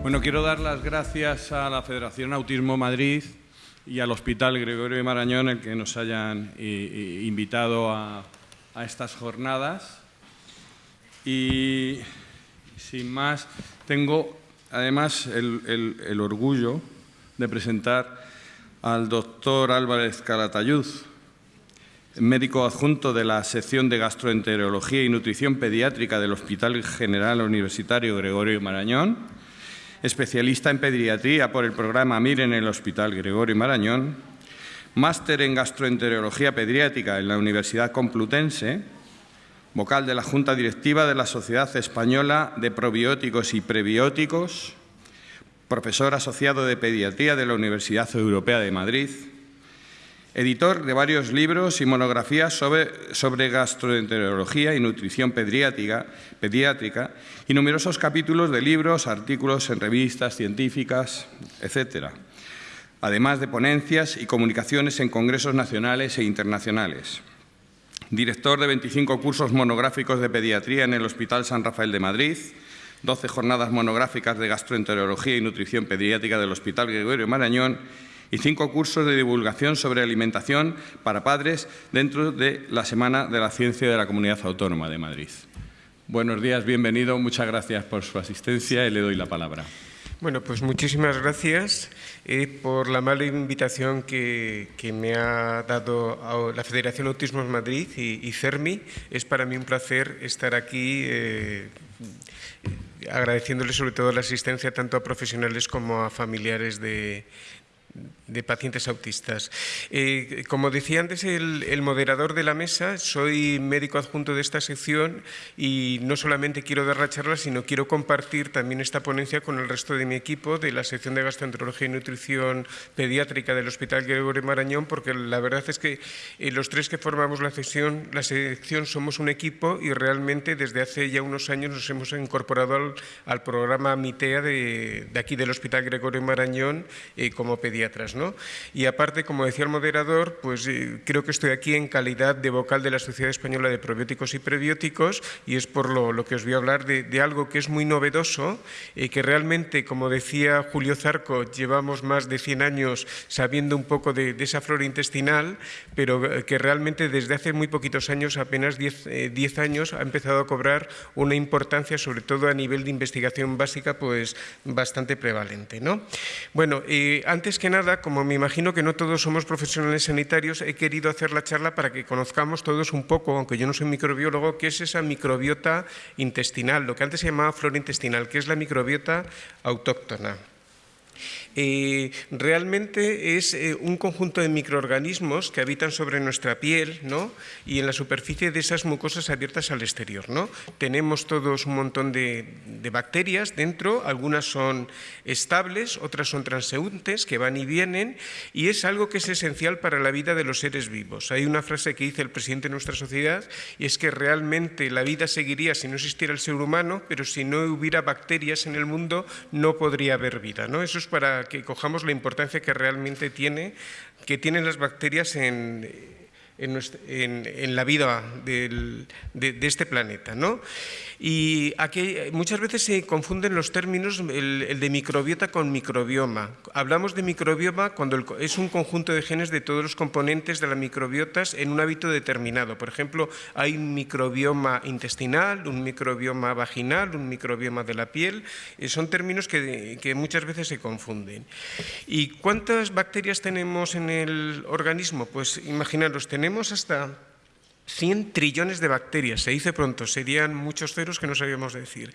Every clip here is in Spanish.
Bueno, quiero dar las gracias a la Federación Autismo Madrid y al Hospital Gregorio de Marañón el que nos hayan invitado a, estas jornadas. Y sin más, tengo además el, orgullo de presentar al doctor Álvarez Calatayud, médico adjunto de la sección de gastroenterología y nutrición pediátrica del Hospital General Universitario Gregorio Marañón, especialista en pediatría por el programa MIR en el Hospital Gregorio Marañón, máster en gastroenterología pediátrica en la Universidad Complutense, vocal de la Junta Directiva de la Sociedad Española de Probióticos y Prebióticos, profesor asociado de pediatría de la Universidad Europea de Madrid, editor de varios libros y monografías sobre, gastroenterología y nutrición pediátrica, pediátrica, y numerosos capítulos de libros, artículos en revistas científicas, etc., además de ponencias y comunicaciones en congresos nacionales e internacionales. Director de 25 cursos monográficos de pediatría en el Hospital San Rafael de Madrid, 12 jornadas monográficas de gastroenterología y nutrición pediátrica del Hospital Gregorio Marañón y cinco cursos de divulgación sobre alimentación para padres dentro de la Semana de la Ciencia de la Comunidad Autónoma de Madrid. Buenos días, bienvenido, muchas gracias por su asistencia y le doy la palabra. Bueno, pues muchísimas gracias eh, por la mala invitación que, me ha dado la Federación Autismo Madrid y, CERMI. Es para mí un placer estar aquí eh, agradeciéndole sobre todo la asistencia tanto a profesionales como a familiares de, de pacientes autistas. Eh, como decía antes el, moderador de la mesa, soy médico adjunto de esta sección y no solamente quiero dar la charla, sino quiero compartir también esta ponencia con el resto de mi equipo de la sección de gastroenterología y nutrición pediátrica del Hospital Gregorio Marañón, porque la verdad es que eh, los tres que formamos la sección, la sección somos un equipo y realmente desde hace ya unos años nos hemos incorporado al, programa MITEA de, aquí del Hospital Gregorio Marañón eh, como pediatras. Y aparte, como decía el moderador, pues eh, creo que estoy aquí en calidad de vocal de la Sociedad Española de Probióticos y Prebióticos y es por lo, que os voy a hablar de, algo que es muy novedoso, y que realmente, como decía Julio Zarco, llevamos más de 100 años sabiendo un poco de, esa flora intestinal, pero eh, que realmente desde hace muy poquitos años, apenas 10, eh, años, ha empezado a cobrar una importancia, sobre todo a nivel de investigación básica, pues bastante prevalente. ¿no? Bueno, antes que nada, como me imagino que no todos somos profesionales sanitarios, he querido hacer la charla para que conozcamos todos un poco, aunque yo no soy microbiólogo, qué es esa microbiota intestinal, lo que antes se llamaba flora intestinal, que es la microbiota autóctona. Eh, realmente es eh, un conjunto de microorganismos que habitan sobre nuestra piel ¿no? y en la superficie de esas mucosas abiertas al exterior. ¿no? Tenemos todos un montón de, bacterias dentro, algunas son estables, otras son transeúntes que van y vienen y es algo que es esencial para la vida de los seres vivos. Hay una frase que dice el presidente de nuestra sociedad y es que realmente la vida seguiría si no existiera el ser humano, pero si no hubiera bacterias en el mundo no podría haber vida. ¿no? Eso es para que cojamos la importancia que realmente tiene, que tienen las bacterias en, en, la vida de, de, este planeta. ¿no? Y aquí muchas veces se confunden los términos, el, de microbiota con microbioma. Hablamos de microbioma cuando es un conjunto de genes de todos los componentes de las microbiotas en un hábito determinado. Por ejemplo, hay un microbioma intestinal, un microbioma vaginal, un microbioma de la piel. Eh, son términos que, que muchas veces se confunden. ¿Y cuántas bacterias tenemos en el organismo? Pues imaginaros, tenemos hasta 100 trillones de bacterias, se dice pronto, serían muchos ceros que no sabíamos decir.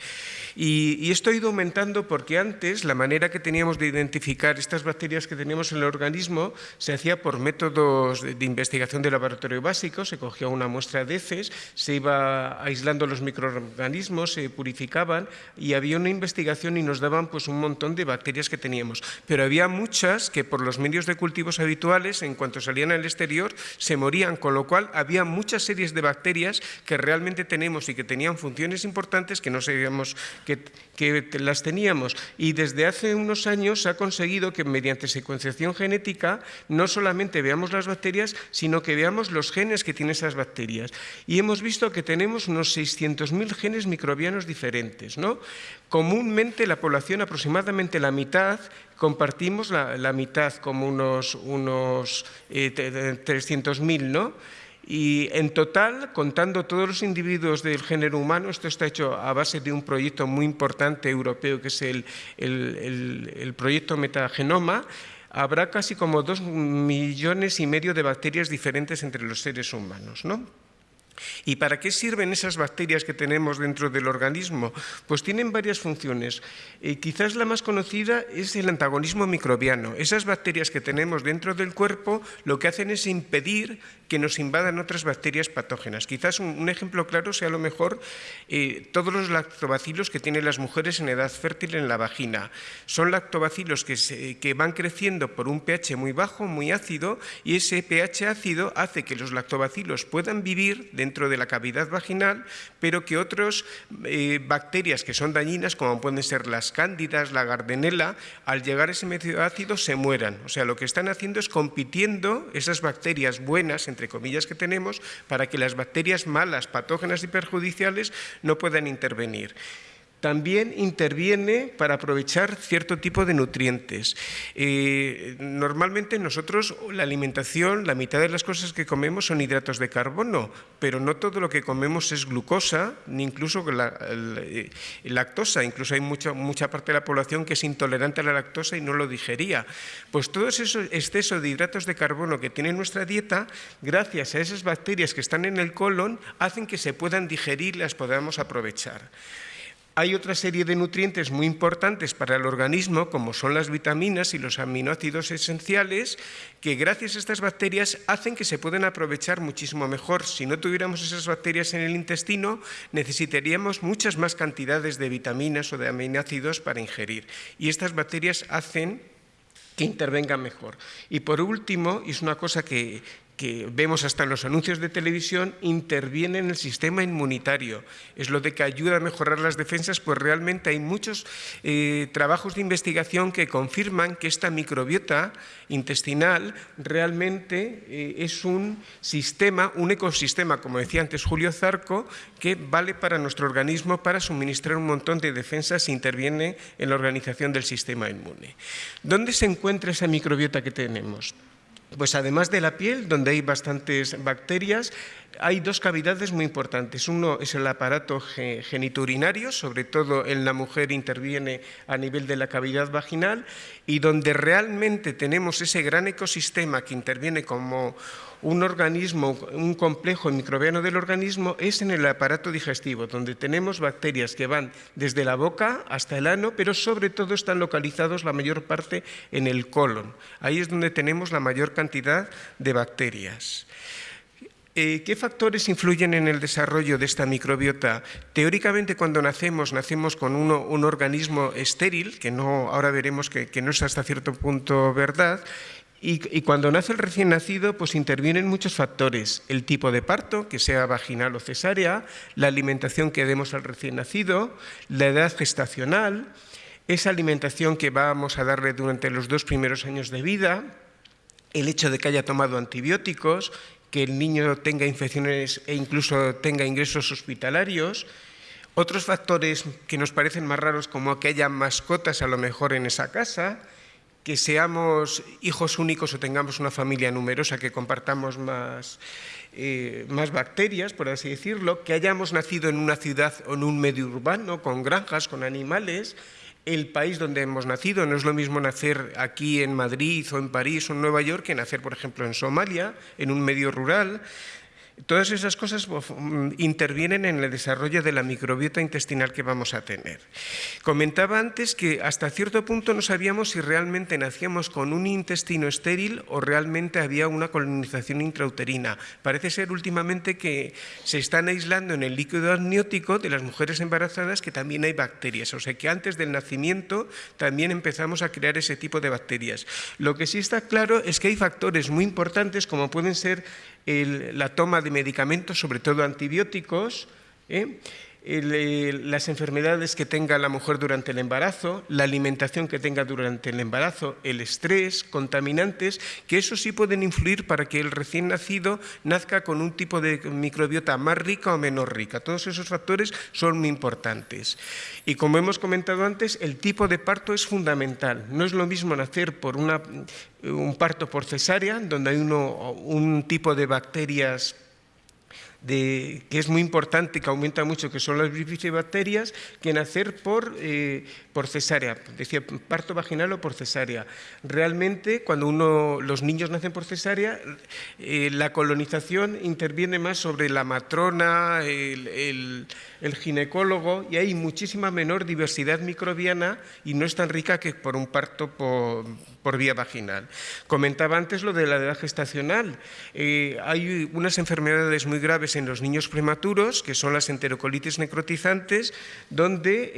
Y, esto ha ido aumentando porque antes la manera que teníamos de identificar estas bacterias que teníamos en el organismo se hacía por métodos de, investigación de laboratorio básico, se cogía una muestra de heces, se iba aislando los microorganismos, se purificaban y había una investigación y nos daban pues, un montón de bacterias que teníamos. Pero había muchas que por los medios de cultivos habituales, en cuanto salían al exterior, se morían, con lo cual había muchas otras series de bacterias que realmente tenemos y que tenían funciones importantes que no sabíamos que, que las teníamos. Y desde hace unos años se ha conseguido que mediante secuenciación genética no solamente veamos las bacterias, sino que veamos los genes que tienen esas bacterias. Y hemos visto que tenemos unos 600.000 genes microbianos diferentes. ¿no? Comúnmente la población, aproximadamente la mitad, compartimos la, mitad como unos, unos eh, 300.000, ¿no? Y en total, contando todos los individuos del género humano, esto está hecho a base de un proyecto muy importante europeo que es el, el, proyecto Metagenoma, habrá casi como dos millones y medio de bacterias diferentes entre los seres humanos. ¿no? ¿Y para qué sirven esas bacterias que tenemos dentro del organismo? Pues tienen varias funciones. Eh, quizás la más conocida es el antagonismo microbiano. Esas bacterias que tenemos dentro del cuerpo lo que hacen es impedir que nos invadan otras bacterias patógenas. Quizás un, ejemplo claro sea a lo mejor eh, todos los lactobacilos que tienen las mujeres en edad fértil en la vagina. Son lactobacilos que, que van creciendo por un pH muy bajo, muy ácido, y ese pH ácido hace que los lactobacilos puedan vivir dentro de la cavidad vaginal, pero que otras eh, bacterias que son dañinas, como pueden ser las cándidas, la gardenela, al llegar a ese medio ácido se mueran. O sea, lo que están haciendo es compitiendo esas bacterias buenas, entre comillas, que tenemos, para que las bacterias malas, patógenas y perjudiciales no puedan intervenir también interviene para aprovechar cierto tipo de nutrientes. Eh, normalmente nosotros la alimentación, la mitad de las cosas que comemos son hidratos de carbono, pero no todo lo que comemos es glucosa, ni incluso eh, lactosa. Incluso hay mucha, mucha parte de la población que es intolerante a la lactosa y no lo digería. Pues todo ese exceso de hidratos de carbono que tiene nuestra dieta, gracias a esas bacterias que están en el colon, hacen que se puedan digerir y las podamos aprovechar. Hay otra serie de nutrientes muy importantes para el organismo, como son las vitaminas y los aminoácidos esenciales, que gracias a estas bacterias hacen que se puedan aprovechar muchísimo mejor. Si no tuviéramos esas bacterias en el intestino, necesitaríamos muchas más cantidades de vitaminas o de aminoácidos para ingerir. Y estas bacterias hacen que intervengan mejor. Y por último, y es una cosa que, que vemos hasta en los anuncios de televisión, interviene en el sistema inmunitario. Es lo de que ayuda a mejorar las defensas, pues realmente hay muchos eh, trabajos de investigación que confirman que esta microbiota intestinal realmente eh, es un sistema, un ecosistema, como decía antes Julio Zarco, que vale para nuestro organismo para suministrar un montón de defensas e interviene en la organización del sistema inmune. ¿Dónde se encuentra esa microbiota que tenemos? Pues además de la piel, donde hay bastantes bacterias, hay dos cavidades muy importantes. Uno es el aparato geniturinario, sobre todo en la mujer interviene a nivel de la cavidad vaginal, y donde realmente tenemos ese gran ecosistema que interviene como un organismo, un complejo microbiano del organismo es en el aparato digestivo, donde tenemos bacterias que van desde la boca hasta el ano, pero sobre todo están localizados la mayor parte en el colon. Ahí es donde tenemos la mayor cantidad de bacterias. Eh, ¿Qué factores influyen en el desarrollo de esta microbiota? Teóricamente, cuando nacemos, nacemos con un organismo estéril, que no, ahora veremos que no es hasta cierto punto verdad, y, cuando nace el recién nacido, pues intervienen muchos factores. El tipo de parto, que sea vaginal o cesárea, la alimentación que demos al recién nacido, la edad gestacional, esa alimentación que vamos a darle durante los dos primeros años de vida, el hecho de que haya tomado antibióticos, que el niño tenga infecciones e incluso tenga ingresos hospitalarios, otros factores que nos parecen más raros como que haya mascotas a lo mejor en esa casa, que seamos hijos únicos o tengamos una familia numerosa, que compartamos más, eh, más bacterias, por así decirlo, que hayamos nacido en una ciudad o en un medio urbano, con granjas, con animales, el país donde hemos nacido. No es lo mismo nacer aquí en Madrid o en París o en Nueva York que nacer, por ejemplo, en Somalia, en un medio rural. Todas esas cosas mm, intervienen en el desarrollo de la microbiota intestinal que vamos a tener. Comentaba antes que hasta cierto punto no sabíamos si realmente nacíamos con un intestino estéril o realmente había una colonización intrauterina. Parece ser últimamente que se están aislando en el líquido amniótico de las mujeres embarazadas que también hay bacterias, o sea que antes del nacimiento también empezamos a crear ese tipo de bacterias. Lo que sí está claro es que hay factores muy importantes como pueden ser la toma de medicamentos, sobre todo antibióticos, ¿eh? Las enfermedades que tenga la mujer durante el embarazo, la alimentación que tenga durante el embarazo, el estrés, contaminantes, que eso sí pueden influir para que el recién nacido nazca con un tipo de microbiota más rica o menos rica. Todos esos factores son muy importantes. Y como hemos comentado antes, el tipo de parto es fundamental. No es lo mismo nacer por un parto por cesárea, donde hay un tipo de bacterias que es muy importante, que aumenta mucho, que son las bifidobacterias, que nacer por, eh, por cesárea, decía parto vaginal o por cesárea. Realmente, cuando uno, los niños nacen por cesárea, eh, la colonización interviene más sobre la matrona, el, ginecólogo, y hay muchísima menor diversidad microbiana y no es tan rica que por un parto por, por vía vaginal. Comentaba antes lo de la edad gestacional. Eh, hay unas enfermedades muy graves en los niños prematuros, que son las enterocolitis necrotizantes, donde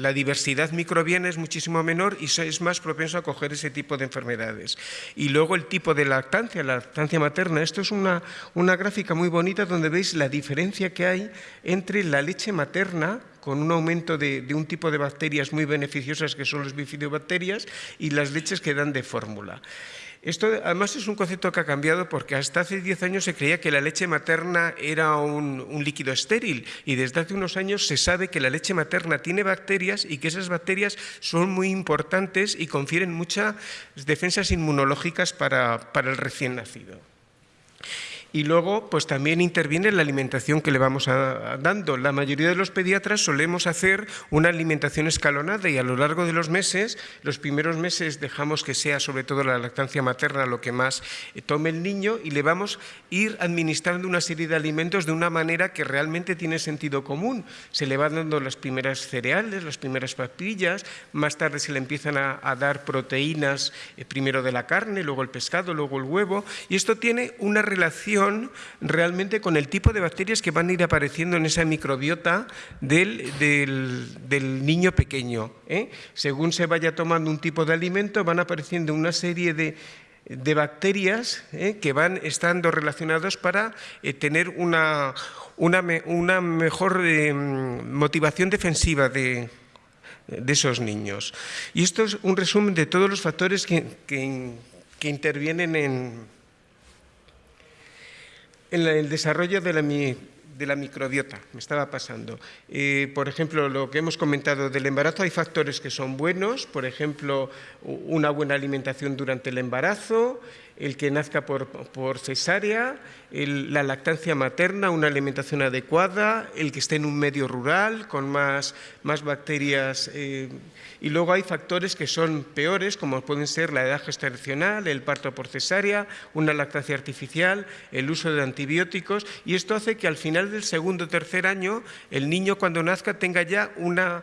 la diversidad microbiana es muchísimo menor y es más propenso a coger ese tipo de enfermedades. Y luego el tipo de lactancia, la lactancia materna. Esto es una, una gráfica muy bonita donde veis la diferencia que hay entre la leche materna, con un aumento de, un tipo de bacterias muy beneficiosas que son las bifidobacterias y las leches que dan de fórmula. Esto además es un concepto que ha cambiado porque hasta hace 10 años se creía que la leche materna era un, líquido estéril y desde hace unos años se sabe que la leche materna tiene bacterias y que esas bacterias son muy importantes y confieren muchas defensas inmunológicas para el recién nacido. Y luego, pues también interviene la alimentación que le vamos dando. La mayoría de los pediatras solemos hacer una alimentación escalonada y a lo largo de los meses, los primeros meses dejamos que sea sobre todo la lactancia materna lo que más eh, tome el niño y le vamos a ir administrando una serie de alimentos de una manera que realmente tiene sentido común. Se le van dando las primeras cereales, las primeras papillas, más tarde se le empiezan a, dar proteínas, eh, primero de la carne, luego el pescado, luego el huevo, y esto tiene una relación realmente con el tipo de bacterias que van a ir apareciendo en esa microbiota del, niño pequeño. ¿eh? Según se vaya tomando un tipo de alimento, van apareciendo una serie de, bacterias ¿eh? que van estando relacionados para eh, tener una, una, mejor motivación defensiva de, esos niños. Y esto es un resumen de todos los factores que intervienen en, en el desarrollo de la, de la microbiota, me estaba pasando. Eh, por ejemplo, lo que hemos comentado del embarazo, hay factores que son buenos, por ejemplo, una buena alimentación durante el embarazo, el que nazca por, cesárea, la lactancia materna, una alimentación adecuada, el que esté en un medio rural con más, más bacterias. Eh, y luego hay factores que son peores, como pueden ser la edad gestacional, el parto por cesárea, una lactancia artificial, el uso de antibióticos. Y esto hace que al final del segundo o tercer año el niño cuando nazca tenga ya una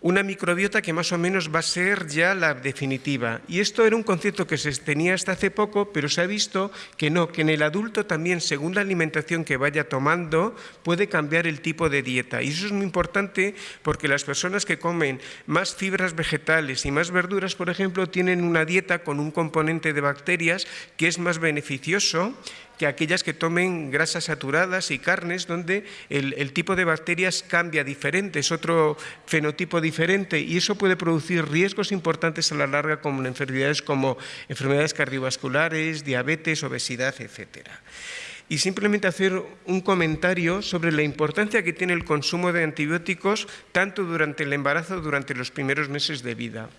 una microbiota que más o menos va a ser ya la definitiva. Y esto era un concepto que se tenía hasta hace poco, pero se ha visto que no, que en el adulto también, según la alimentación que vaya tomando, puede cambiar el tipo de dieta. Y eso es muy importante porque las personas que comen más fibras vegetales y más verduras, por ejemplo, tienen una dieta con un componente de bacterias que es más beneficioso que aquellas que tomen grasas saturadas y carnes, donde el, tipo de bacterias cambia diferente, es otro fenotipo diferente y eso puede producir riesgos importantes a la larga como enfermedades como enfermedades cardiovasculares, diabetes, obesidad, etcétera y simplemente hacer un comentario sobre la importancia que tiene el consumo de antibióticos tanto durante el embarazo como durante los primeros meses de vida.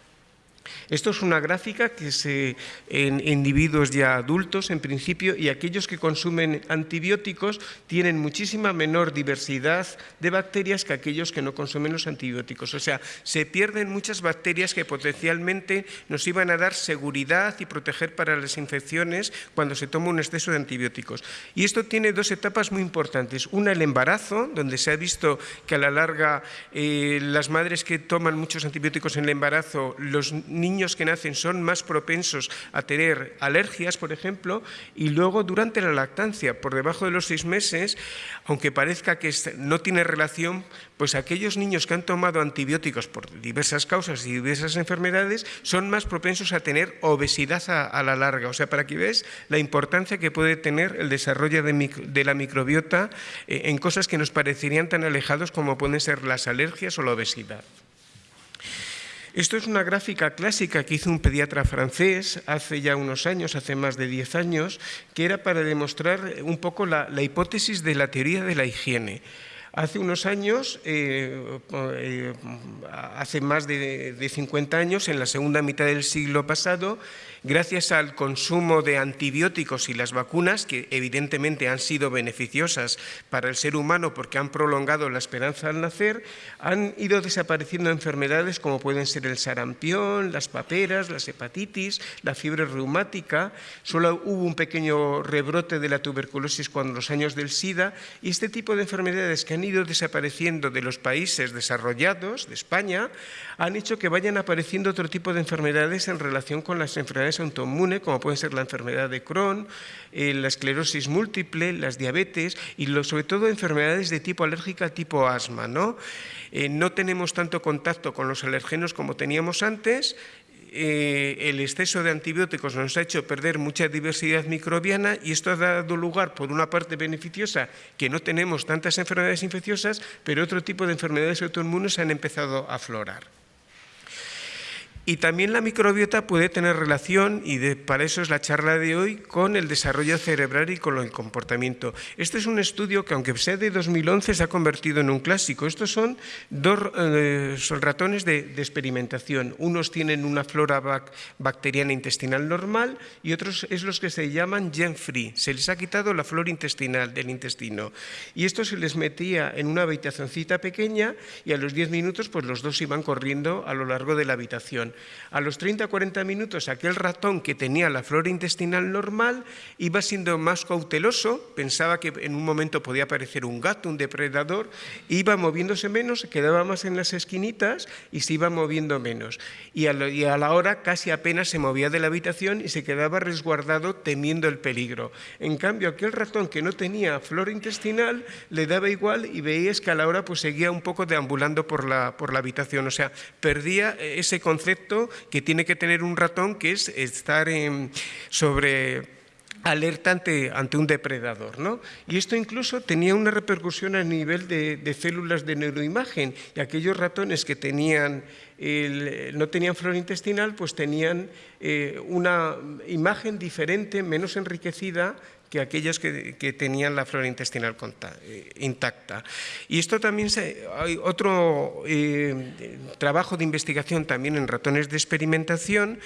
Esto es una gráfica que se en individuos ya adultos en principio y aquellos que consumen antibióticos tienen muchísima menor diversidad de bacterias que aquellos que no consumen los antibióticos. O sea, se pierden muchas bacterias que potencialmente nos iban a dar seguridad y proteger para las infecciones cuando se toma un exceso de antibióticos. Y esto tiene dos etapas muy importantes. Una, el embarazo, donde se ha visto que a la larga eh, las madres que toman muchos antibióticos en el embarazo, los niños que nacen son más propensos a tener alergias, por ejemplo, y luego durante la lactancia, por debajo de los seis meses, aunque parezca que no tiene relación, pues aquellos niños que han tomado antibióticos por diversas causas y diversas enfermedades son más propensos a tener obesidad a, la larga. O sea, para que veas la importancia que puede tener el desarrollo de, la microbiota eh, en cosas que nos parecerían tan alejados como pueden ser las alergias o la obesidad. Esto es una gráfica clásica que hizo un pediatra francés hace ya unos años, hace más de 10 años, que era para demostrar un poco la hipótesis de la teoría de la higiene. Hace unos años, eh, eh, hace más de, de 50 años, en la segunda mitad del siglo pasado, gracias al consumo de antibióticos y las vacunas, que evidentemente han sido beneficiosas para el ser humano porque han prolongado la esperanza al nacer, han ido desapareciendo enfermedades como pueden ser el sarampión, las paperas, las hepatitis, la fiebre reumática. Solo hubo un pequeño rebrote de la tuberculosis cuando los años del SIDA y este tipo de enfermedades que han ido desapareciendo de los países desarrollados, de España, han hecho que vayan apareciendo otro tipo de enfermedades en relación con las enfermedades autoinmunes, como puede ser la enfermedad de Crohn, eh, la esclerosis múltiple, las diabetes y sobre todo enfermedades de tipo alérgica, tipo asma. ¿no? Eh, no tenemos tanto contacto con los alergenos como teníamos antes, eh, el exceso de antibióticos nos ha hecho perder mucha diversidad microbiana y esto ha dado lugar, por una parte beneficiosa, que no tenemos tantas enfermedades infecciosas, pero otro tipo de enfermedades autoinmunes han empezado a aflorar. Y también la microbiota puede tener relación, y para eso es la charla de hoy, con el desarrollo cerebral y con el comportamiento. Este es un estudio que, aunque sea de 2011, se ha convertido en un clásico. Estos son dos eh, ratones de, experimentación. Unos tienen una flora bacteriana intestinal normal y otros es los que se llaman gen-free. Se les ha quitado la flora intestinal del intestino. Y esto se les metía en una habitacioncita pequeña y a los 10 minutos pues los dos iban corriendo a lo largo de la habitación. A los 30-40 minutos aquel ratón que tenía la flora intestinal normal iba siendo más cauteloso, pensaba que en un momento podía aparecer un gato, un depredador, iba moviéndose menos, se quedaba más en las esquinitas y se iba moviendo menos. Y a, la hora casi apenas se movía de la habitación y se quedaba resguardado temiendo el peligro. En cambio, aquel ratón que no tenía flora intestinal le daba igual y veías que a la hora pues seguía un poco deambulando por la, por la habitación, o sea, perdía ese concepto que tiene que tener un ratón, que es estar sobre alerta ante, un depredador. ¿no? Y esto incluso tenía una repercusión a nivel de, células de neuroimagen y aquellos ratones que tenían no tenían flora intestinal, pues tenían eh, una imagen diferente, menos enriquecida que aquellos que, tenían la flora intestinal eh, intacta. Y esto también hay otro eh, trabajo de investigación también en ratones de experimentación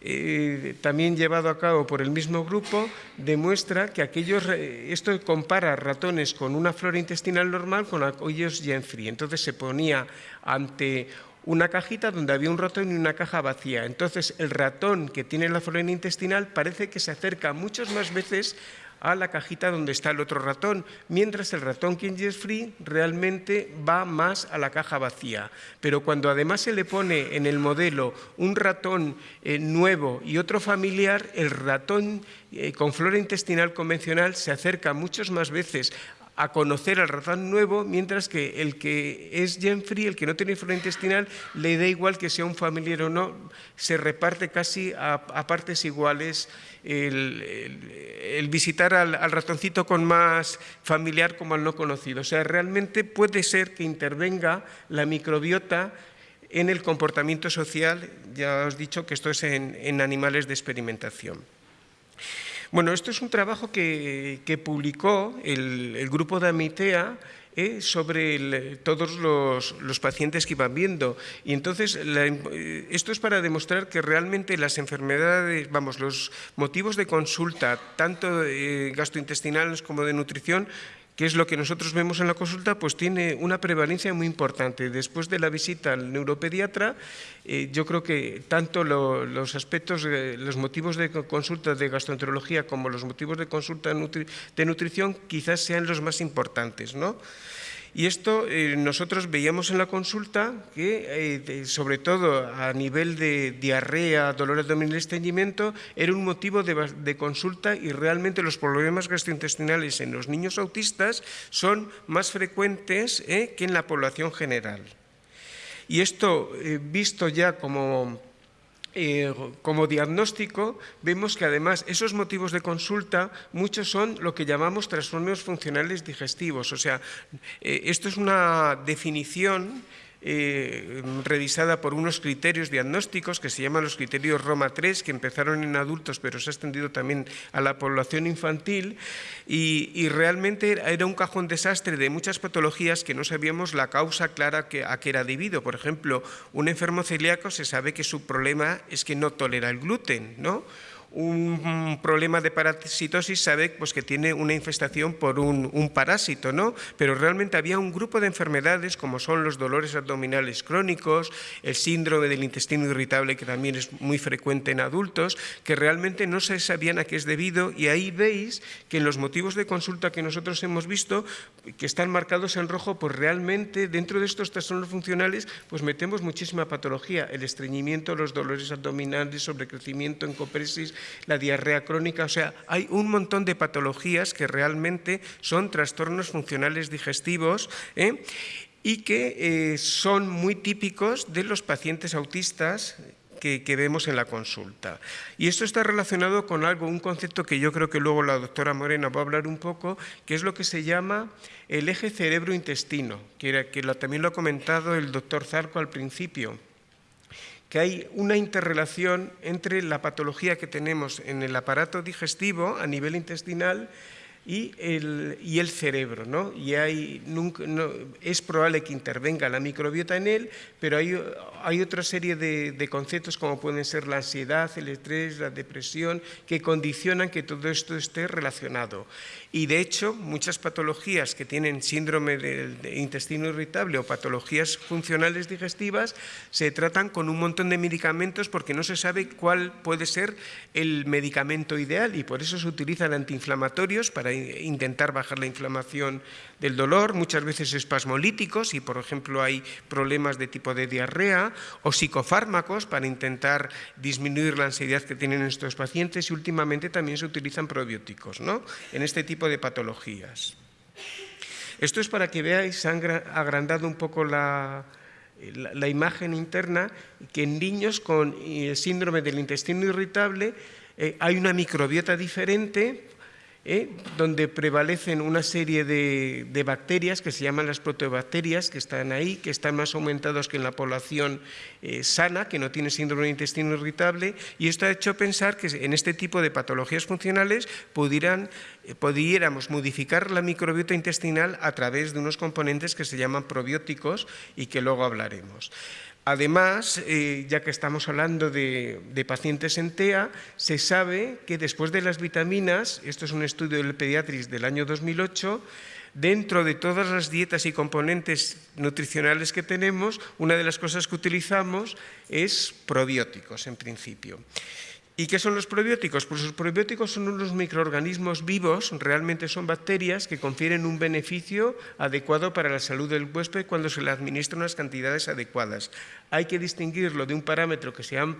eh, también llevado a cabo por el mismo grupo, demuestra que aquellos, esto compara ratones con una flora intestinal normal con aquellos gen-free. Entonces se ponía ante una cajita donde había un ratón y una caja vacía. Entonces, el ratón que tiene la flora intestinal parece que se acerca muchas más veces a la cajita donde está el otro ratón, mientras el ratón es Free realmente va más a la caja vacía. Pero cuando además se le pone en el modelo un ratón eh, nuevo y otro familiar, el ratón eh, con flora intestinal convencional se acerca muchas más veces a conocer al ratón nuevo, mientras que el que es gen free, el que no tiene flora intestinal, le da igual que sea un familiar o no, se reparte casi a, partes iguales el, visitar al, al, ratoncito con más familiar como al no conocido. O sea, realmente puede ser que intervenga la microbiota en el comportamiento social, ya os he dicho que esto es en animales de experimentación. Bueno, esto es un trabajo que, publicó el, grupo de Amitea eh, sobre todos los, pacientes que iban viendo. Y entonces, esto es para demostrar que realmente las enfermedades, vamos, los motivos de consulta, tanto eh, gastrointestinales como de nutrición, que es lo que nosotros vemos en la consulta, pues tiene una prevalencia muy importante. Después de la visita al neuropediatra, eh, yo creo que tanto los aspectos, los motivos de consulta de gastroenterología como los motivos de consulta de nutrición quizás sean los más importantes. ¿no? Y esto eh, nosotros veíamos en la consulta que, eh, sobre todo a nivel de diarrea, dolor abdominal estreñimiento, era un motivo de, consulta y realmente los problemas gastrointestinales en los niños autistas son más frecuentes eh, que en la población general. Y esto, visto ya como eh, como diagnóstico, vemos que además esos motivos de consulta, muchos son lo que llamamos trastornos funcionales digestivos. O sea, eh, esto es una definición eh, revisada por unos criterios diagnósticos que se llaman los criterios Roma 3, que empezaron en adultos pero se ha extendido también a la población infantil y, realmente era un cajón desastre de muchas patologías que no sabíamos la causa clara a qué era debido. Por ejemplo, un enfermo celíaco se sabe que su problema es que no tolera el gluten, ¿no? Un problema de parasitosis sabe pues, que tiene una infestación por un, parásito, ¿no? pero realmente había un grupo de enfermedades como son los dolores abdominales crónicos, el síndrome del intestino irritable que también es muy frecuente en adultos, que realmente no se sabían a qué es debido y ahí veis que en los motivos de consulta que nosotros hemos visto, que están marcados en rojo, pues realmente dentro de estos trastornos funcionales pues metemos muchísima patología, el estreñimiento, los dolores abdominales, sobrecrecimiento, encopresis, la diarrea crónica, o sea, hay un montón de patologías que realmente son trastornos funcionales digestivos ¿eh? y que eh, son muy típicos de los pacientes autistas que, vemos en la consulta. Y esto está relacionado con algo, un concepto que yo creo que luego la doctora Morena va a hablar un poco, que es lo que se llama el eje cerebro-intestino, que, que también lo ha comentado el doctor Zarco al principio que hay una interrelación entre la patología que tenemos en el aparato digestivo a nivel intestinal y el, y el cerebro. ¿no? Y hay, nunca, no, es probable que intervenga la microbiota en él, pero hay, hay otra serie de, de, conceptos como pueden ser la ansiedad, el estrés, la depresión, que condicionan que todo esto esté relacionado. Y de hecho, muchas patologías que tienen síndrome del intestino irritable o patologías funcionales digestivas se tratan con un montón de medicamentos porque no se sabe cuál puede ser el medicamento ideal y por eso se utilizan antiinflamatorios para intentar bajar la inflamación del dolor, muchas veces espasmolíticos y por ejemplo hay problemas de tipo de diarrea o psicofármacos para intentar disminuir la ansiedad que tienen estos pacientes y últimamente también se utilizan probióticos ¿no? en este tipo de patologías. Esto es para que veáis, han agrandado un poco la, la, imagen interna, que en niños con eh, síndrome del intestino irritable eh, hay una microbiota diferente ¿eh? donde prevalecen una serie de, bacterias que se llaman las proteobacterias, que están ahí, que están más aumentados que en la población eh, sana, que no tiene síndrome de intestino irritable, y esto ha hecho pensar que en este tipo de patologías funcionales pudieran, eh, pudiéramos modificar la microbiota intestinal a través de unos componentes que se llaman probióticos y que luego hablaremos. Además, eh, ya que estamos hablando de, pacientes en TEA, se sabe que después de las vitaminas, esto es un estudio del Pediatris del año 2008, dentro de todas las dietas y componentes nutricionales que tenemos, una de las cosas que utilizamos es probióticos en principio. ¿Y qué son los probióticos? Pues los probióticos son unos microorganismos vivos, realmente son bacterias que confieren un beneficio adecuado para la salud del huésped cuando se le administran unas cantidades adecuadas. Hay que distinguirlo de un parámetro que se llaman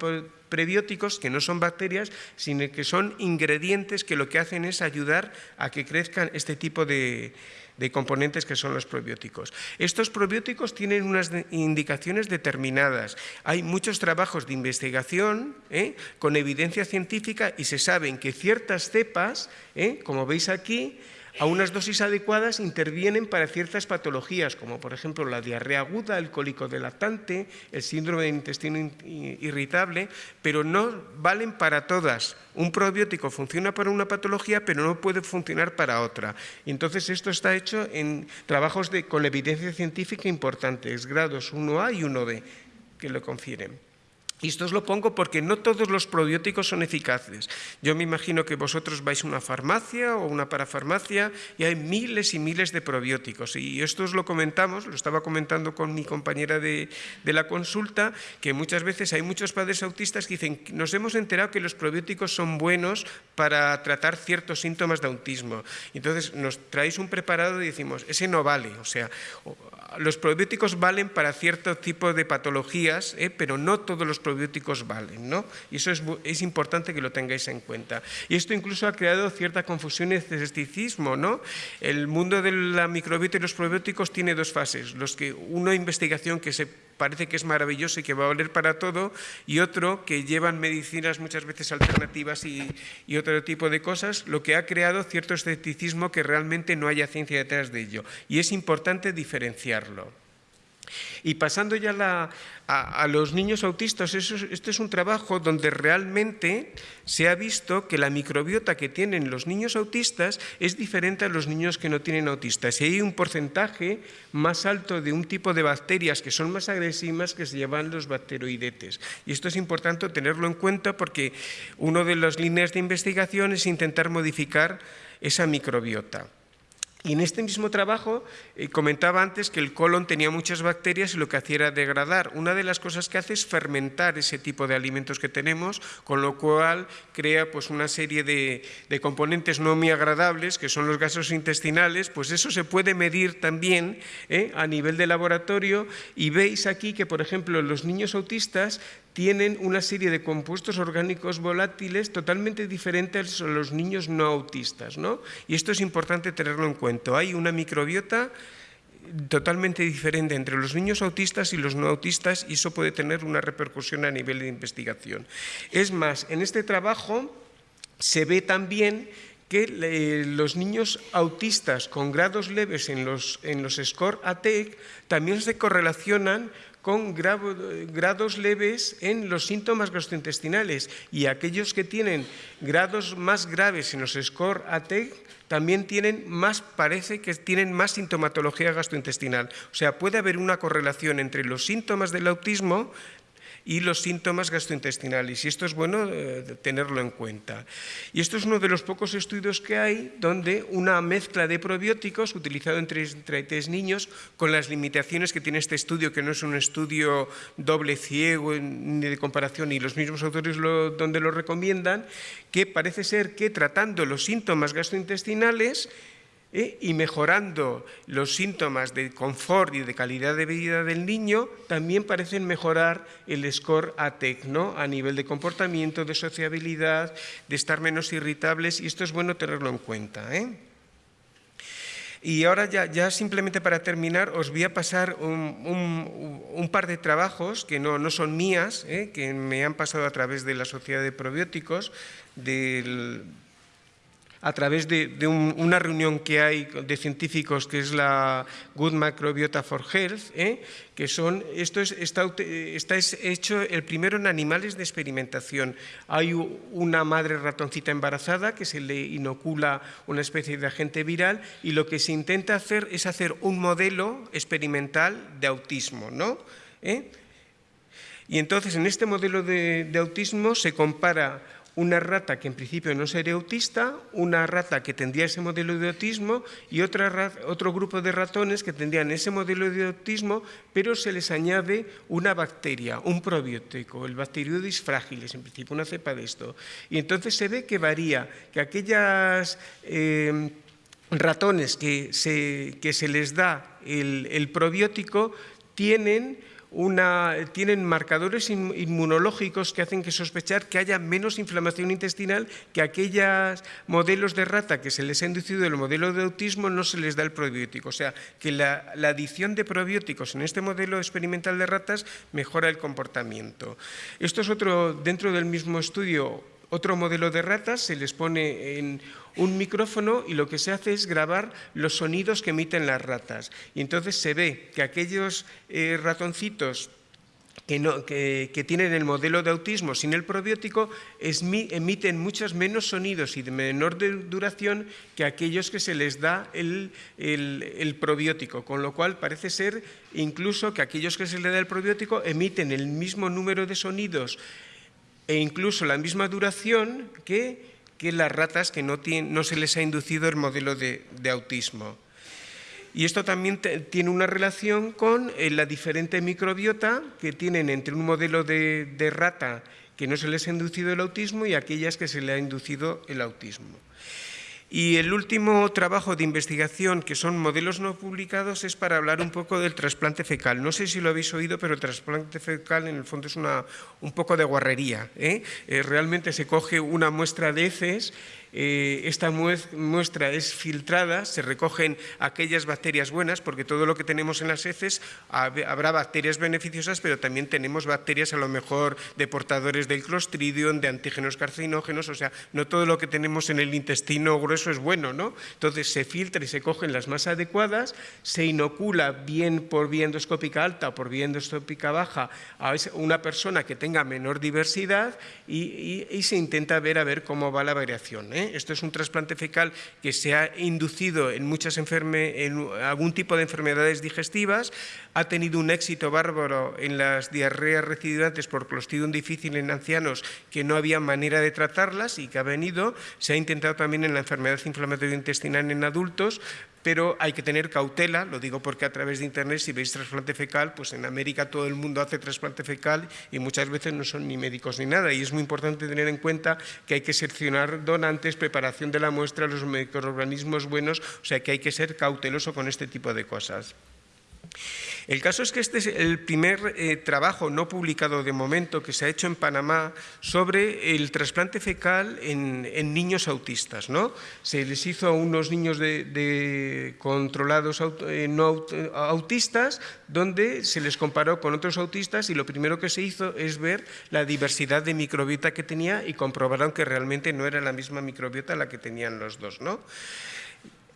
prebióticos, que no son bacterias, sino que son ingredientes que lo que hacen es ayudar a que crezcan este tipo de, de componentes que son los probióticos. Estos probióticos tienen unas indicaciones determinadas. Hay muchos trabajos de investigación ¿eh? con evidencia científica y se saben que ciertas cepas, ¿eh? como veis aquí, a unas dosis adecuadas intervienen para ciertas patologías, como por ejemplo la diarrea aguda, el cólico lactante, el síndrome de intestino irritable, pero no valen para todas. Un probiótico funciona para una patología, pero no puede funcionar para otra. Entonces esto está hecho en trabajos de, con evidencia científica importantes, grados 1A y 1B, que lo confieren. Y esto os lo pongo porque no todos los probióticos son eficaces. Yo me imagino que vosotros vais a una farmacia o una parafarmacia y hay miles y miles de probióticos. Y esto os lo comentamos, lo estaba comentando con mi compañera de, la consulta, que muchas veces hay muchos padres autistas que dicen, nos hemos enterado que los probióticos son buenos para tratar ciertos síntomas de autismo. Entonces nos traéis un preparado y decimos, ese no vale. O sea, los probióticos valen para cierto tipo de patologías, ¿eh? pero no todos los probióticos valen, ¿no? Y eso es, importante que lo tengáis en cuenta. Y esto incluso ha creado cierta confusión y escepticismo, ¿no? El mundo de la microbiota y los probióticos tiene dos fases. Los que, una investigación que se parece que es maravilloso y que va a valer para todo, y otro que llevan medicinas muchas veces alternativas y, otro tipo de cosas, lo que ha creado cierto escepticismo que realmente no haya ciencia detrás de ello. Y es importante diferenciarlo. Y pasando ya a, los niños autistas, este es un trabajo donde realmente se ha visto que la microbiota que tienen los niños autistas es diferente a los niños que no tienen autistas. Y hay un porcentaje más alto de un tipo de bacterias que son más agresivas que se llaman los bacteroidetes. Y esto es importante tenerlo en cuenta porque una de las líneas de investigación es intentar modificar esa microbiota. Y en este mismo trabajo eh, comentaba antes que el colon tenía muchas bacterias y lo que hacía era degradar. Una de las cosas que hace es fermentar ese tipo de alimentos que tenemos, con lo cual crea pues, una serie de, componentes no muy agradables, que son los gases intestinales, pues eso se puede medir también ¿eh? a nivel de laboratorio y veis aquí que, por ejemplo, los niños autistas tienen una serie de compuestos orgánicos volátiles totalmente diferentes a los niños no autistas. ¿no? Y esto es importante tenerlo en cuenta. Hay una microbiota totalmente diferente entre los niños autistas y los no autistas y eso puede tener una repercusión a nivel de investigación. Es más, en este trabajo se ve también que eh, los niños autistas con grados leves en los, en los SCORE ATEC también se correlacionan con grados leves en los síntomas gastrointestinales y aquellos que tienen grados más graves en los SCORE ATEC también tienen más, parece que tienen más sintomatología gastrointestinal. O sea, puede haber una correlación entre los síntomas del autismo y los síntomas gastrointestinales. Y esto es bueno eh, tenerlo en cuenta. Y esto es uno de los pocos estudios que hay donde una mezcla de probióticos utilizado entre, tres niños con las limitaciones que tiene este estudio, que no es un estudio doble ciego ni de comparación, y los mismos autores donde lo recomiendan, que parece ser que tratando los síntomas gastrointestinales ¿eh? y mejorando los síntomas de confort y de calidad de vida del niño, también parecen mejorar el score ATEC, ¿no? a nivel de comportamiento, de sociabilidad, de estar menos irritables, y esto es bueno tenerlo en cuenta. ¿eh? Y ahora ya, simplemente para terminar os voy a pasar un, par de trabajos que no, no son mías, ¿eh? que me han pasado a través de la Sociedad de Probióticos, del a través de, una reunión que hay de científicos que es la Good Microbiota for Health, ¿eh? que son, esto es, está, está hecho el primero en animales de experimentación. Hay una madre ratoncita embarazada que se le inocula una especie de agente viral y lo que se intenta hacer es hacer un modelo experimental de autismo, ¿no? ¿Eh? Y entonces en este modelo de autismo se compara una rata que en principio no sería autista, una rata que tendría ese modelo de autismo y otro grupo de ratones que tendrían ese modelo de autismo, pero se les añade una bacteria, un probiótico, el Bacteroides fragiles, en principio una cepa de esto. Y entonces se ve que varía, que aquellas... Eh, ratones que se, que se, les da el, el probiótico tienen tienen marcadores inmunológicos que hacen que sospechar que haya menos inflamación intestinal que aquellos modelos de rata que se les ha inducido el modelo de autismo no se les da el probiótico. O sea, que la, la adición de probióticos en este modelo experimental de ratas mejora el comportamiento. Esto es otro, dentro del mismo estudio, otro modelo de ratas, se les pone en un micrófono y lo que se hace es grabar los sonidos que emiten las ratas. Y entonces se ve que aquellos eh, ratoncitos que, tienen el modelo de autismo sin el probiótico emiten muchos menos sonidos y de menor duración que aquellos que se les da el, probiótico, con lo cual parece ser incluso que aquellos que se les da el probiótico emiten el mismo número de sonidos e incluso la misma duración que, las ratas que no, no, se les ha inducido el modelo de autismo. Y esto también tiene una relación con eh, la diferente microbiota que tienen entre un modelo de, de rata que no se les ha inducido el autismo y aquellas que se le ha inducido el autismo. Y el último trabajo de investigación, que son modelos no publicados, es para hablar un poco del trasplante fecal. No sé si lo habéis oído, pero el trasplante fecal en el fondo es una, un poco de guarrería. ¿eh? Eh, realmente se coge una muestra de heces eh, esta muestra es filtrada, se recogen aquellas bacterias buenas, porque todo lo que tenemos en las heces habrá bacterias beneficiosas, pero también tenemos bacterias a lo mejor de portadores del clostridium, de antígenos carcinógenos, o sea, no todo lo que tenemos en el intestino grueso es bueno, ¿no? Entonces se filtra y se cogen las más adecuadas, se inocula bien por vía endoscópica alta o por vía endoscópica baja a una persona que tenga menor diversidad y, se intenta ver a ver cómo va la variación. ¿eh? Esto es un trasplante fecal que se ha inducido en, muchas en algún tipo de enfermedades digestivas, ha tenido un éxito bárbaro en las diarreas recidivantes por clostridium difícil en ancianos que no había manera de tratarlas y que ha venido, se ha intentado también en la enfermedad inflamatoria intestinal en adultos, pero hay que tener cautela, lo digo porque a través de internet si veis trasplante fecal, pues en América todo el mundo hace trasplante fecal y muchas veces no son ni médicos ni nada y es muy importante tener en cuenta que hay que seleccionar donantes, preparación de la muestra, los microorganismos buenos, o sea que hay que ser cauteloso con este tipo de cosas. El caso es que este es el primer eh, trabajo no publicado de momento que se ha hecho en Panamá sobre el trasplante fecal en, niños autistas. ¿no? Se les hizo a unos niños de, controlados eh, autistas donde se les comparó con otros autistas y lo primero que se hizo es ver la diversidad de microbiota que tenía y comprobaron que realmente no era la misma microbiota la que tenían los dos. ¿no?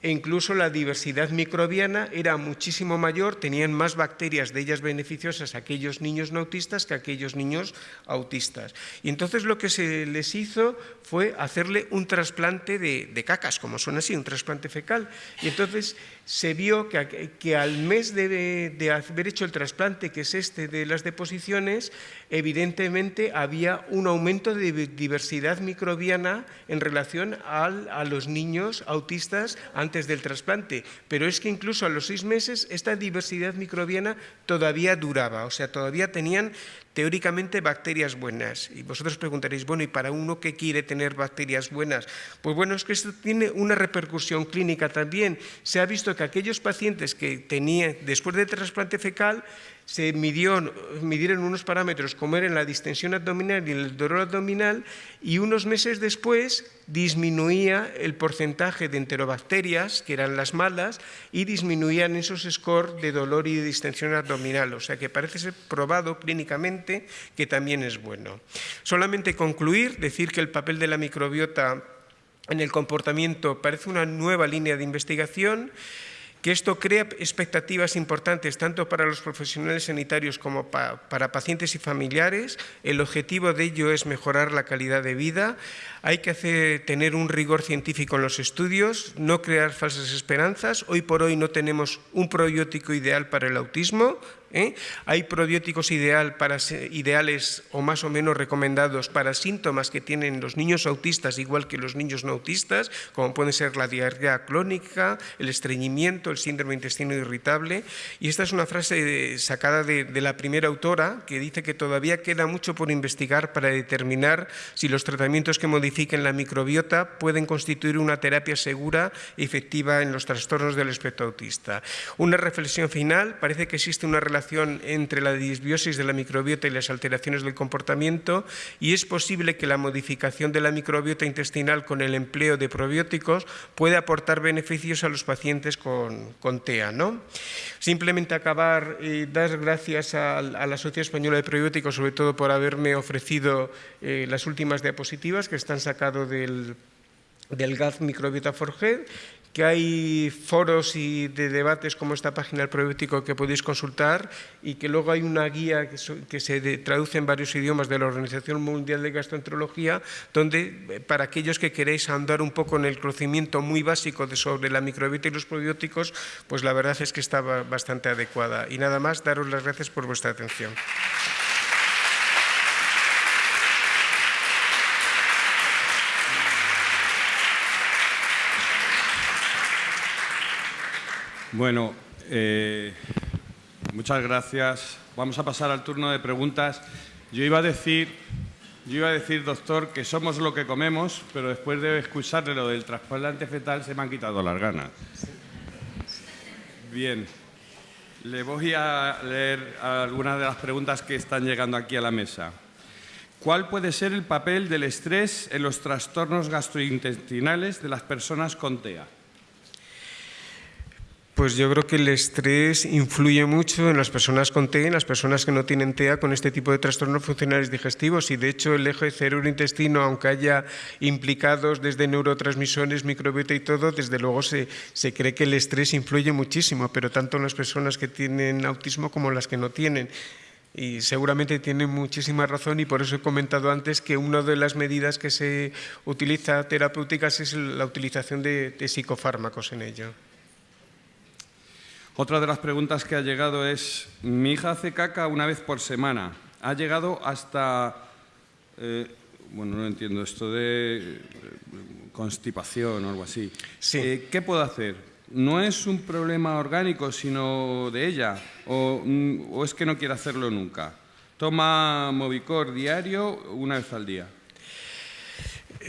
E incluso la diversidad microbiana era muchísimo mayor, tenían más bacterias de ellas beneficiosas aquellos niños no autistas que aquellos niños autistas. Y entonces lo que se les hizo fue hacerle un trasplante de, cacas, como suena así, un trasplante fecal. Y entonces se vio que, al mes de, haber hecho el trasplante, que es este de las deposiciones, evidentemente había un aumento de diversidad microbiana en relación a los niños autistas antes del trasplante. Pero es que incluso a los seis meses esta diversidad microbiana todavía duraba, o sea, todavía tenían teóricamente bacterias buenas. Y vosotros preguntaréis, bueno, ¿y para uno que quiere tener bacterias buenas? Pues bueno, es que esto tiene una repercusión clínica también. Se ha visto que aquellos pacientes que tenían, después del trasplante fecal, se midió, midieron unos parámetros como eran la distensión abdominal y el dolor abdominal y unos meses después disminuía el porcentaje de enterobacterias, que eran las malas, y disminuían esos scores de dolor y de distensión abdominal. O sea que parece ser probado clínicamente que también es bueno. Solamente concluir, decir que el papel de la microbiota en el comportamiento parece una nueva línea de investigación que esto crea expectativas importantes tanto para los profesionales sanitarios como para pacientes y familiares. El objetivo de ello es mejorar la calidad de vida. Hay que hacer, tener un rigor científico en los estudios, no crear falsas esperanzas. Hoy por hoy no tenemos un probiótico ideal para el autismo, ¿eh? Hay probióticos ideal para, ideales o más o menos recomendados para síntomas que tienen los niños autistas igual que los niños no autistas, como pueden ser la diarrea crónica, el estreñimiento, el síndrome intestino irritable. Y esta es una frase sacada de, de la primera autora que dice que todavía queda mucho por investigar para determinar si los tratamientos que modifiquen la microbiota pueden constituir una terapia segura y efectiva en los trastornos del espectro autista. Una reflexión final, parece que existe una relación entre la disbiosis de la microbiota y las alteraciones del comportamiento y es posible que la modificación de la microbiota intestinal con el empleo de probióticos pueda aportar beneficios a los pacientes con, TEA. ¿no? Simplemente acabar y dar gracias a, la Sociedad Española de Probióticos, sobre todo por haberme ofrecido eh, las últimas diapositivas que están sacadas del del GAZ Microbiota Forget que hay foros y de debates como esta página del probiótico que podéis consultar y que luego hay una guía que, se traduce en varios idiomas de la Organización Mundial de Gastroenterología, donde eh, para aquellos que queréis andar un poco en el conocimiento muy básico de sobre la microbiota y los probióticos, pues la verdad es que está bastante adecuada. Y nada más, daros las gracias por vuestra atención. Bueno, eh, muchas gracias. Vamos a pasar al turno de preguntas. Yo iba a decir, yo iba a decir, doctor, que somos lo que comemos, pero después de escucharle lo del trasplante fetal se me han quitado las ganas. Bien, le voy a leer algunas de las preguntas que están llegando aquí a la mesa. ¿Cuál puede ser el papel del estrés en los trastornos gastrointestinales de las personas con TEA? Pues yo creo que el estrés influye mucho en las personas con TEA, en las personas que no tienen TEA con este tipo de trastornos funcionales digestivos y de hecho el eje cerebro-intestino, aunque haya implicados desde neurotransmisores, microbiota y todo, desde luego se, se cree que el estrés influye muchísimo, pero tanto en las personas que tienen autismo como en las que no tienen y seguramente tienen muchísima razón y por eso he comentado antes que una de las medidas que se utiliza terapéuticas es la utilización de, de psicofármacos en ello. Otra de las preguntas que ha llegado es, mi hija hace caca una vez por semana. Ha llegado hasta, eh, bueno, no entiendo, esto de eh, constipación o algo así. Eh, ¿Qué puedo hacer? ¿No es un problema orgánico, sino de ella? ¿O, mm, o es que no quiere hacerlo nunca? Toma Movicor diario una vez al día.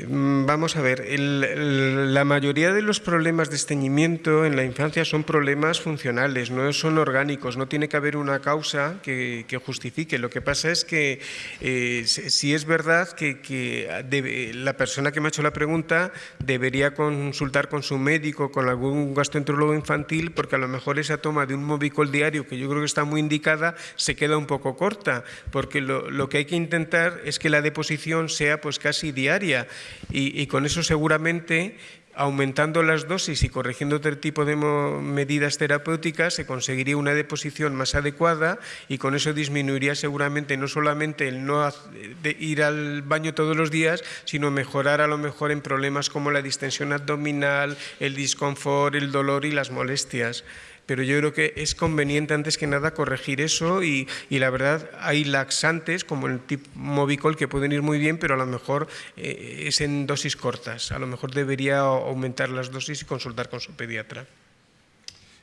Mm, vamos a ver, la mayoría de los problemas de esteñimiento en la infancia son problemas funcionales, no son orgánicos, no tiene que haber una causa que, justifique. Lo que pasa es que eh, si es verdad que, la persona que me ha hecho la pregunta debería consultar con su médico, con algún gastroenterólogo infantil, porque a lo mejor esa toma de un Movicol diario, que yo creo que está muy indicada, se queda un poco corta, porque lo, lo que hay que intentar es que la deposición sea pues casi diaria y, con eso seguramente aumentando las dosis y corrigiendo otro tipo de medidas terapéuticas se conseguiría una deposición más adecuada y con eso disminuiría seguramente no solamente el no ir al baño todos los días, sino mejorar a lo mejor en problemas como la distensión abdominal, el disconfort, el dolor y las molestias pero yo creo que es conveniente antes que nada corregir eso y, la verdad hay laxantes como el tipo Movicol que pueden ir muy bien, pero a lo mejor eh, es en dosis cortas. A lo mejor debería aumentar las dosis y consultar con su pediatra.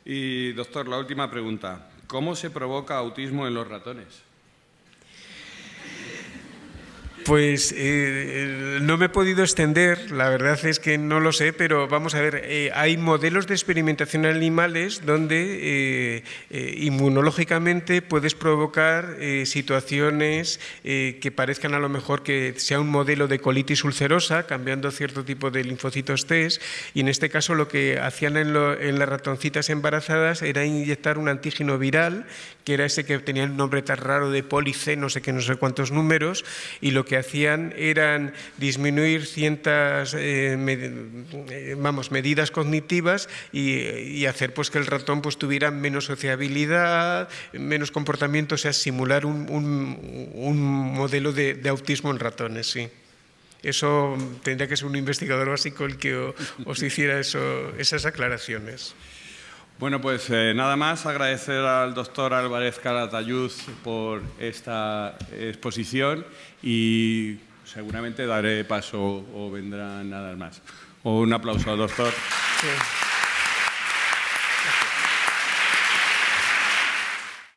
Y doctor, la última pregunta. ¿Cómo se provoca autismo en los ratones? Pues eh, no me he podido extender, la verdad es que no lo sé, pero vamos a ver, eh, hay modelos de experimentación en animales donde eh, inmunológicamente puedes provocar situaciones que parezcan a lo mejor que sea un modelo de colitis ulcerosa, cambiando cierto tipo de linfocitos T, y en este caso lo que hacían en, en las ratoncitas embarazadas era inyectar un antígeno viral, que era ese que tenía el nombre tan raro de police, no sé qué, no sé cuántos números, y lo que hacían eran disminuir ciertas eh, eh, vamos, medidas cognitivas y, hacer pues, que el ratón pues, tuviera menos sociabilidad, menos comportamiento, o sea, simular un, modelo de, autismo en ratones, sí. Eso tendría que ser un investigador básico el que os hiciera eso, esas aclaraciones. Bueno, pues eh, nada más agradecer al doctor Álvarez Calatayud por esta exposición y seguramente daré paso o vendrán nada más. un aplauso al doctor.